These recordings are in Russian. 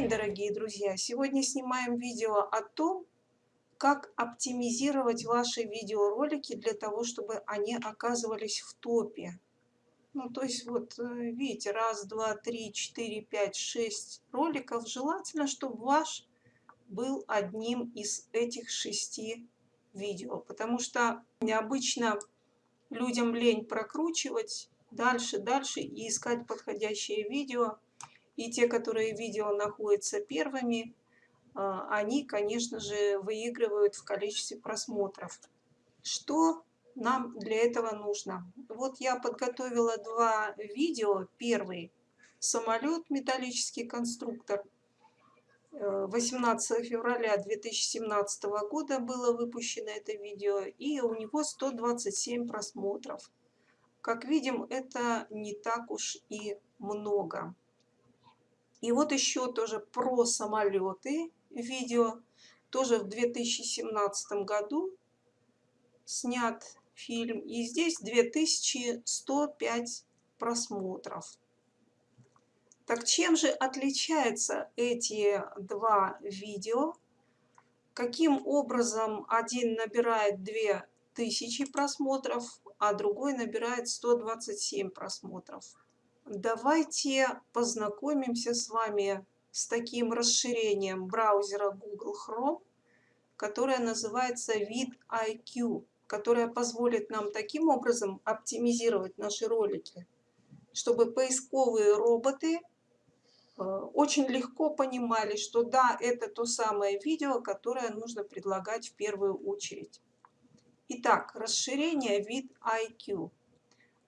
день, дорогие друзья! Сегодня снимаем видео о том, как оптимизировать ваши видеоролики для того, чтобы они оказывались в топе. Ну, то есть, вот, э, видите, раз, два, три, четыре, пять, шесть роликов. Желательно, чтобы ваш был одним из этих шести видео, потому что необычно людям лень прокручивать дальше, дальше и искать подходящее видео – и те, которые видео находятся первыми, а, они, конечно же, выигрывают в количестве просмотров. Что нам для этого нужно? Вот я подготовила два видео. Первый – самолет, металлический конструктор. 18 э, февраля 2017 года было выпущено это видео, и у него 127 просмотров. Как видим, это не так уж и много. И вот еще тоже про самолеты видео. Тоже в 2017 году снят фильм. И здесь 2105 просмотров. Так чем же отличаются эти два видео? Каким образом один набирает 2000 просмотров, а другой набирает 127 просмотров? Давайте познакомимся с вами с таким расширением браузера Google Chrome, которое называется VidIQ, которое позволит нам таким образом оптимизировать наши ролики, чтобы поисковые роботы э, очень легко понимали, что да, это то самое видео, которое нужно предлагать в первую очередь. Итак, расширение VidIQ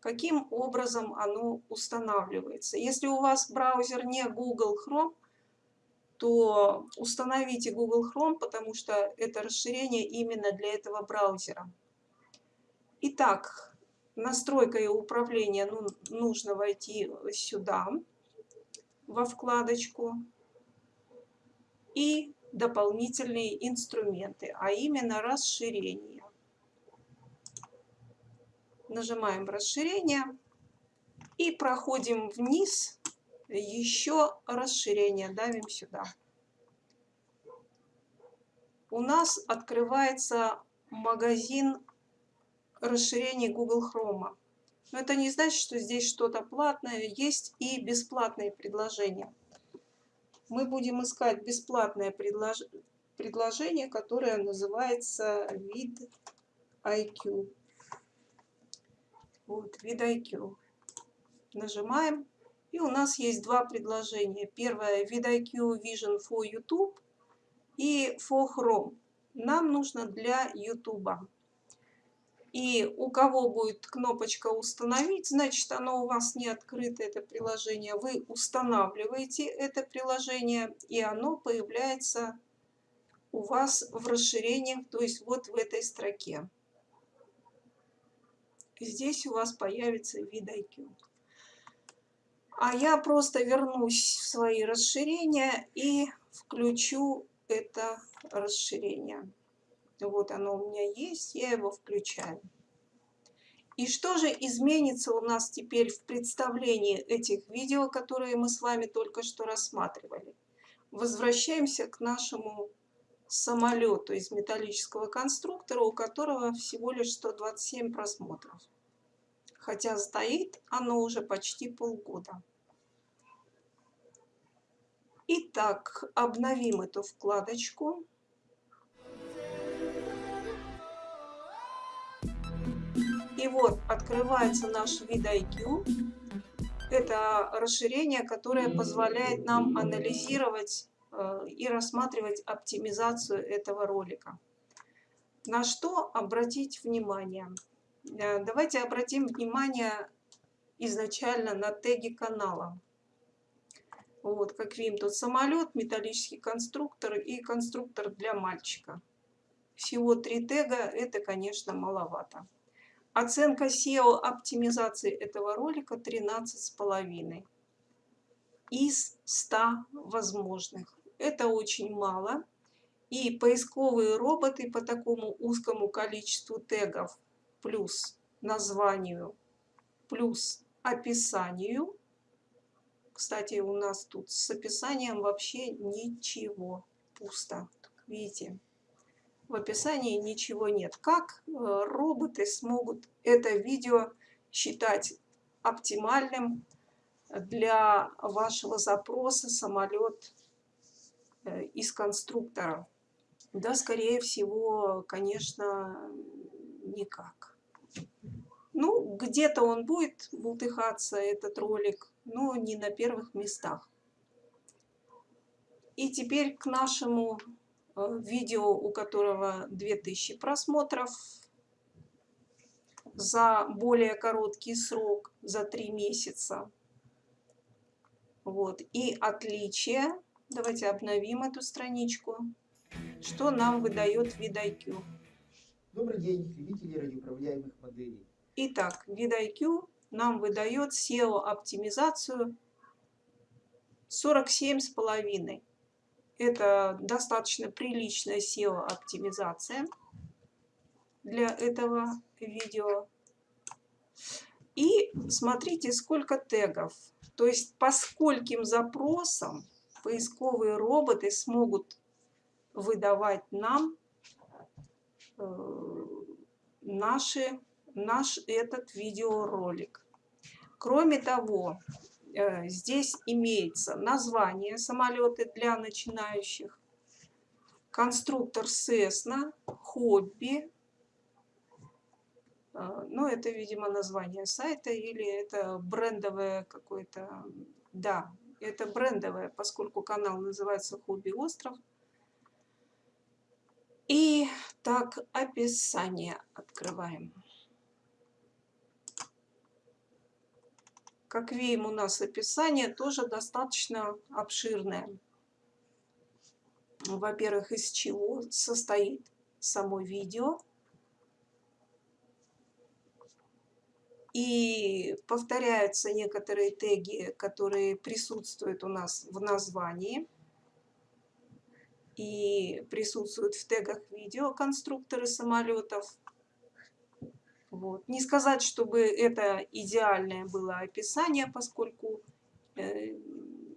каким образом оно устанавливается. Если у вас браузер не Google Chrome, то установите Google Chrome, потому что это расширение именно для этого браузера. Итак, настройка и управление ну, нужно войти сюда, во вкладочку, и дополнительные инструменты, а именно расширение нажимаем расширение и проходим вниз, еще расширение, давим сюда. У нас открывается магазин расширений Google Chrome. Но это не значит, что здесь что-то платное. Есть и бесплатные предложения. Мы будем искать бесплатное предлож... предложение, которое называется вид IQ. Нажимаем. И у нас есть два предложения. Первое VidIQ Vision for YouTube и for Chrome. Нам нужно для YouTube. И у кого будет кнопочка «Установить», значит, оно у вас не открыто, это приложение. Вы устанавливаете это приложение, и оно появляется у вас в расширениях, то есть вот в этой строке здесь у вас появится вид IQ. А я просто вернусь в свои расширения и включу это расширение. Вот оно у меня есть, я его включаю. И что же изменится у нас теперь в представлении этих видео, которые мы с вами только что рассматривали? Возвращаемся к нашему самолету из металлического конструктора, у которого всего лишь 127 просмотров. Хотя стоит оно уже почти полгода. Итак, обновим эту вкладочку. И вот открывается наш вид IQ. Это расширение, которое позволяет нам анализировать и рассматривать оптимизацию этого ролика. На что обратить внимание? Э, давайте обратим внимание изначально на теги канала. Вот, как видим, тут самолет, металлический конструктор и конструктор для мальчика. Всего три тега, это, конечно, маловато. Оценка SEO оптимизации этого ролика 13,5 из 100 возможных. Это очень мало. И поисковые роботы по такому узкому количеству тегов плюс названию, плюс описанию, Кстати, у нас тут с описанием вообще ничего. Пусто. Видите? В описании ничего нет. Как э, роботы смогут это видео считать оптимальным для вашего запроса самолет из конструктора? Да, скорее всего, конечно, никак. Ну, где-то он будет бултыхаться, этот ролик, но не на первых местах. И теперь к нашему э, видео, у которого 2000 просмотров за более короткий срок, за 3 месяца. Вот. И отличие, давайте обновим эту страничку, что нам выдает VidIQ. Добрый день, любители радиоуправляемых моделей. Итак, VidIQ нам выдает SEO-оптимизацию 47,5. Это достаточно приличная SEO-оптимизация для этого видео. И смотрите, сколько тегов. То есть по скольким запросам поисковые роботы смогут выдавать нам э, наши, наш этот видеоролик. Кроме того, э, здесь имеется название самолета для начинающих, конструктор Cessna, хобби, э, ну, это, видимо, название сайта или это брендовое какое-то... Да, это брендовое, поскольку канал называется «Хобби Остров». И так, описание открываем. Как видим, у нас описание тоже достаточно обширное. Во-первых, из чего состоит само видео. И повторяются некоторые теги, которые присутствуют у нас в названии. И присутствуют в тегах видео конструкторы самолетов. Вот. Не сказать, чтобы это идеальное было описание, поскольку э,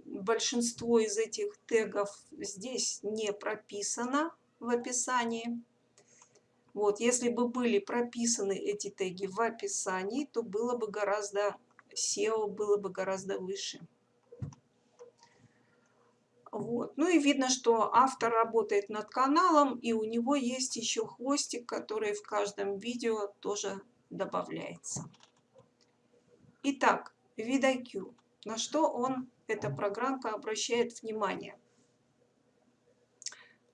большинство из этих тегов здесь не прописано в описании. Вот, если бы были прописаны эти теги в описании, то было бы гораздо, SEO было бы гораздо выше. Вот. Ну и видно, что автор работает над каналом, и у него есть еще хвостик, который в каждом видео тоже добавляется. Итак, VidIQ. На что он, эта программка, обращает внимание?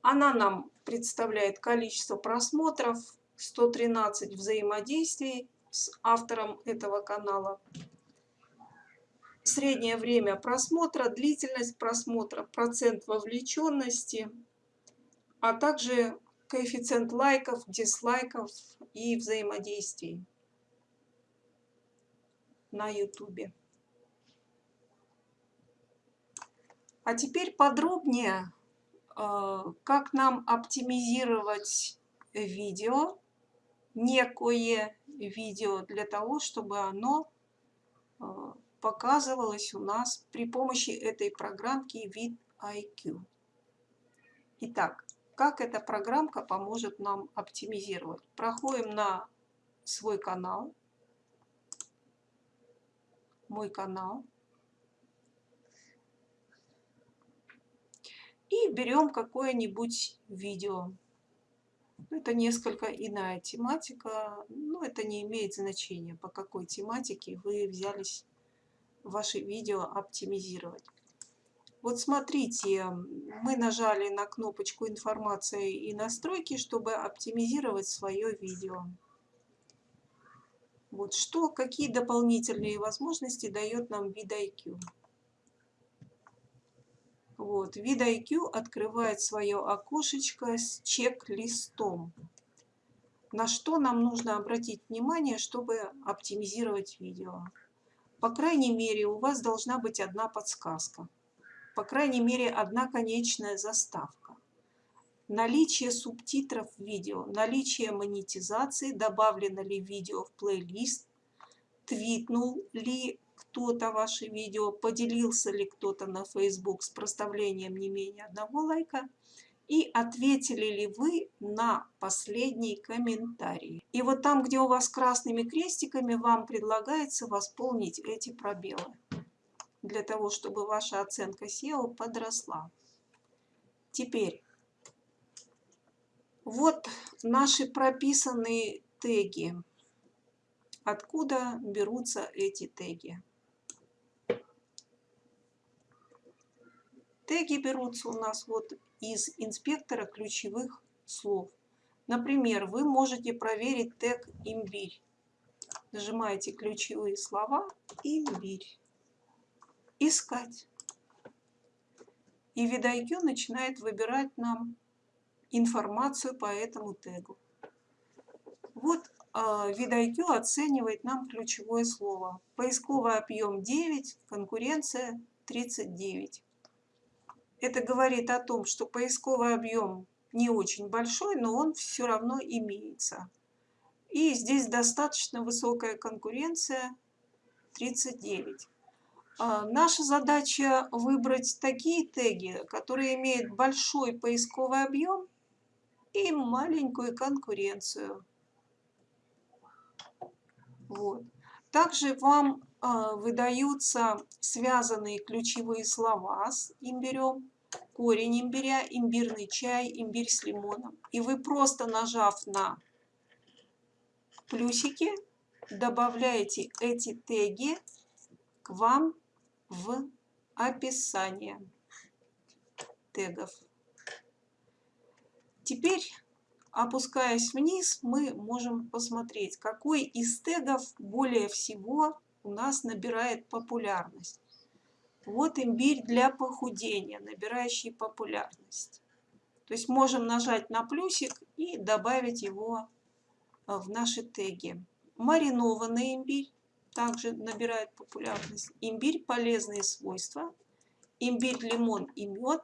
Она нам представляет количество просмотров, 113 взаимодействий с автором этого канала, среднее время просмотра, длительность просмотра, процент вовлеченности, а также коэффициент лайков, дизлайков и взаимодействий на YouTube. А теперь подробнее, как нам оптимизировать видео, некое видео, для того, чтобы оно э, показывалось у нас при помощи этой программки VidIQ. Итак, как эта программка поможет нам оптимизировать? Проходим на свой канал, мой канал, и берем какое-нибудь видео. Это несколько иная тематика, но это не имеет значения, по какой тематике вы взялись ваши видео оптимизировать. Вот смотрите, мы нажали на кнопочку «Информация и настройки», чтобы оптимизировать свое видео. Вот что, какие дополнительные возможности дает нам VidIQ. Вот, VidIQ открывает свое окошечко с чек-листом. На что нам нужно обратить внимание, чтобы оптимизировать видео. По крайней мере, у вас должна быть одна подсказка. По крайней мере, одна конечная заставка. Наличие субтитров в видео, наличие монетизации, добавлено ли видео в плейлист, твитнул ли кто-то ваше видео, поделился ли кто-то на Facebook с проставлением не менее одного лайка и ответили ли вы на последний комментарий. И вот там, где у вас красными крестиками, вам предлагается восполнить эти пробелы для того, чтобы ваша оценка SEO подросла. Теперь, вот наши прописанные теги. Откуда берутся эти теги? Теги берутся у нас вот из инспектора ключевых слов. Например, вы можете проверить тег «Имбирь». Нажимаете ключевые слова «Имбирь». «Искать». И VidIQ начинает выбирать нам информацию по этому тегу. Вот VidIQ оценивает нам ключевое слово. Поисковый объем 9, конкуренция 39. Это говорит о том, что поисковый объем не очень большой, но он все равно имеется. И здесь достаточно высокая конкуренция 39. А, наша задача выбрать такие теги, которые имеют большой поисковый объем и маленькую конкуренцию. Вот. Также вам э, выдаются связанные ключевые слова с имбирем, корень имбиря, имбирный чай, имбирь с лимоном. И вы просто нажав на плюсики, добавляете эти теги к вам в описание тегов. Теперь Опускаясь вниз, мы можем посмотреть, какой из тегов более всего у нас набирает популярность. Вот имбирь для похудения, набирающий популярность. То есть можем нажать на плюсик и добавить его а, в наши теги. Маринованный имбирь также набирает популярность. Имбирь полезные свойства. Имбирь, лимон и мед.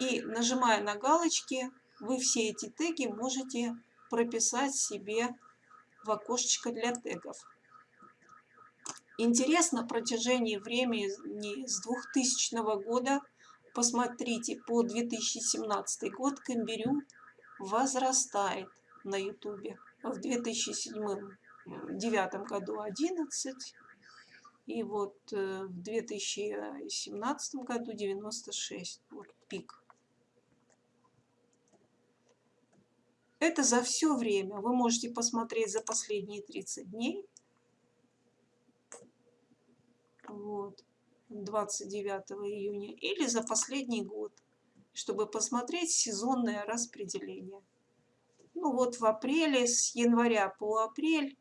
И нажимая на галочки, вы все эти теги можете прописать себе в окошечко для тегов. Интересно, протяжении времени с 2000 года, посмотрите, по 2017 год Камберю возрастает на ютубе. В 2007-2009 году 11, и вот э, в 2017 году 96, вот пик. Это за все время. Вы можете посмотреть за последние 30 дней. Вот. 29 июня. Или за последний год. Чтобы посмотреть сезонное распределение. Ну вот в апреле, с января по апрель,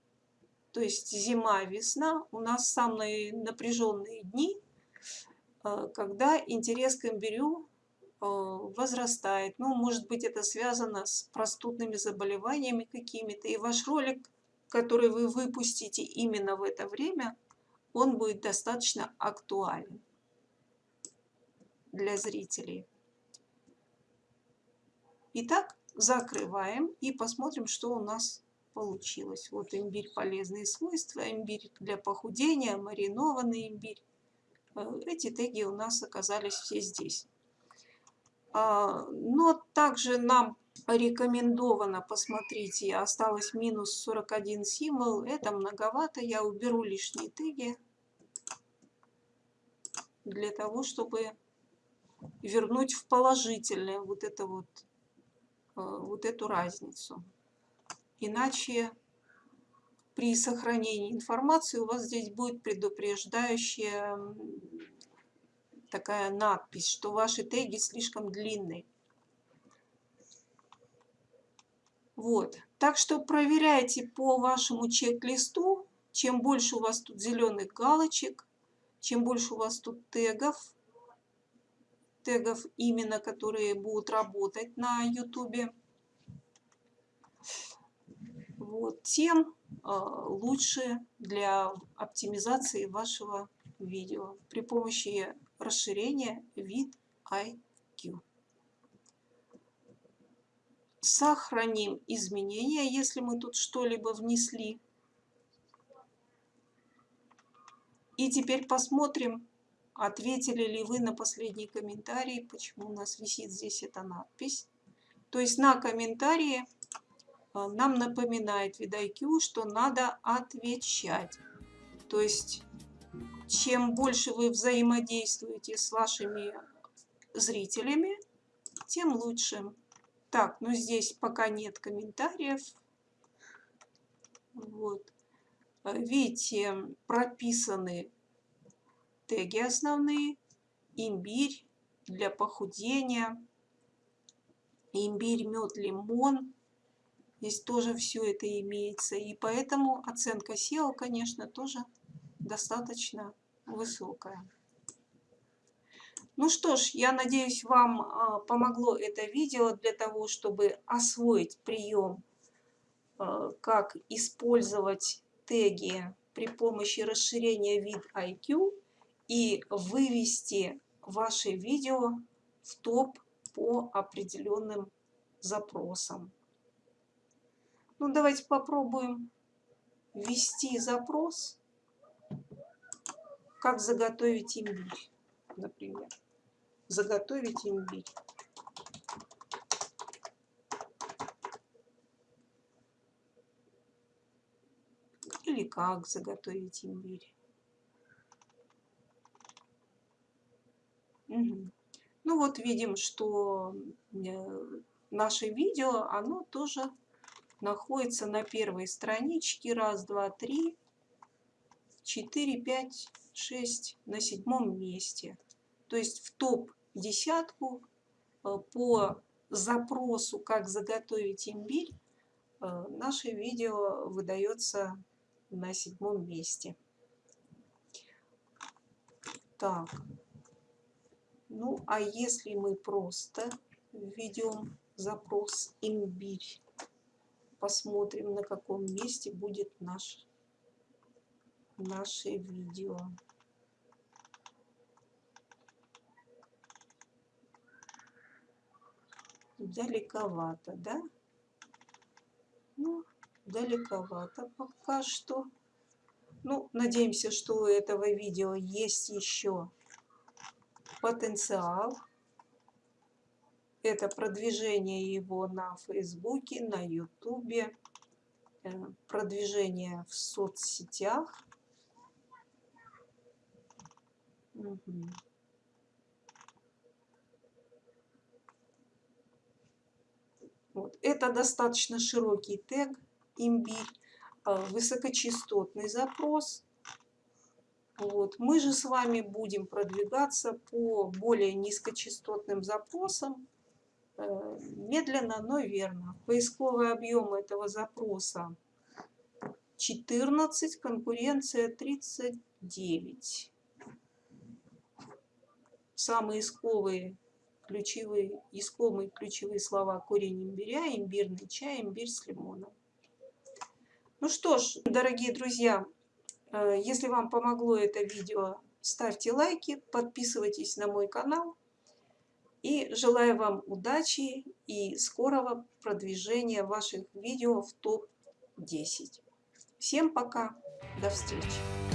то есть зима-весна, у нас самые напряженные дни, э, когда интерес к имбирю Э, возрастает. Ну, может быть, это связано с простудными заболеваниями какими-то. И ваш ролик, который вы выпустите именно в это время, он будет достаточно актуален для зрителей. Итак, закрываем и посмотрим, что у нас получилось. Вот имбирь полезные свойства, имбирь для похудения, маринованный имбирь. Э, эти теги у нас оказались все здесь. А, но также нам рекомендовано, посмотрите, осталось минус 41 символ, это многовато, я уберу лишние теги для того, чтобы вернуть в положительное вот, это вот, а, вот эту разницу. Иначе при сохранении информации у вас здесь будет предупреждающая такая надпись, что ваши теги слишком длинные. Вот. Так что проверяйте по вашему чек-листу. Чем больше у вас тут зеленых галочек, чем больше у вас тут тегов, тегов именно, которые будут работать на YouTube, вот, тем э, лучше для оптимизации вашего видео при помощи расширение вид IQ. Сохраним изменения, если мы тут что-либо внесли. И теперь посмотрим, ответили ли вы на последний комментарий, почему у нас висит здесь эта надпись. То есть на комментарии а, нам напоминает VidIQ, что надо отвечать. То есть чем больше вы взаимодействуете с вашими зрителями, тем лучше. Так, ну здесь пока нет комментариев. Вот. Видите, прописаны теги основные. Имбирь для похудения. Имбирь, мед, лимон. Здесь тоже все это имеется. И поэтому оценка SEO, конечно, тоже достаточно высокая. Ну что ж, я надеюсь, вам а, помогло это видео для того, чтобы освоить прием, а, как использовать теги при помощи расширения вид IQ и вывести ваше видео в топ по определенным запросам. Ну, давайте попробуем ввести запрос, как заготовить имбирь, например заготовить имбирь. Или как заготовить имбирь. Угу. Ну вот видим, что э, наше видео, оно тоже находится на первой страничке. Раз, два, три, четыре, пять, шесть на седьмом месте. То есть в топ десятку э, по запросу «Как заготовить имбирь» э, наше видео выдается на седьмом месте. Так, ну а если мы просто введем запрос «Имбирь», посмотрим, на каком месте будет наш, наше видео. Далековато, да? Ну, далековато пока что. Ну, надеемся, что у этого видео есть еще потенциал. Это продвижение его на Фейсбуке, на Ютубе, э, продвижение в соцсетях. Угу. Вот. Это достаточно широкий тег имбирь, а, высокочастотный запрос. Вот. Мы же с вами будем продвигаться по более низкочастотным запросам, э, медленно, но верно. Поисковый объем этого запроса 14, конкуренция 39. Самые исковые ключевые, искомые ключевые слова корень имбиря, имбирный чай, имбирь с лимоном. Ну что ж, дорогие друзья, э, если вам помогло это видео, ставьте лайки, подписывайтесь на мой канал. И желаю вам удачи и скорого продвижения ваших видео в топ-10. Всем пока, до встречи!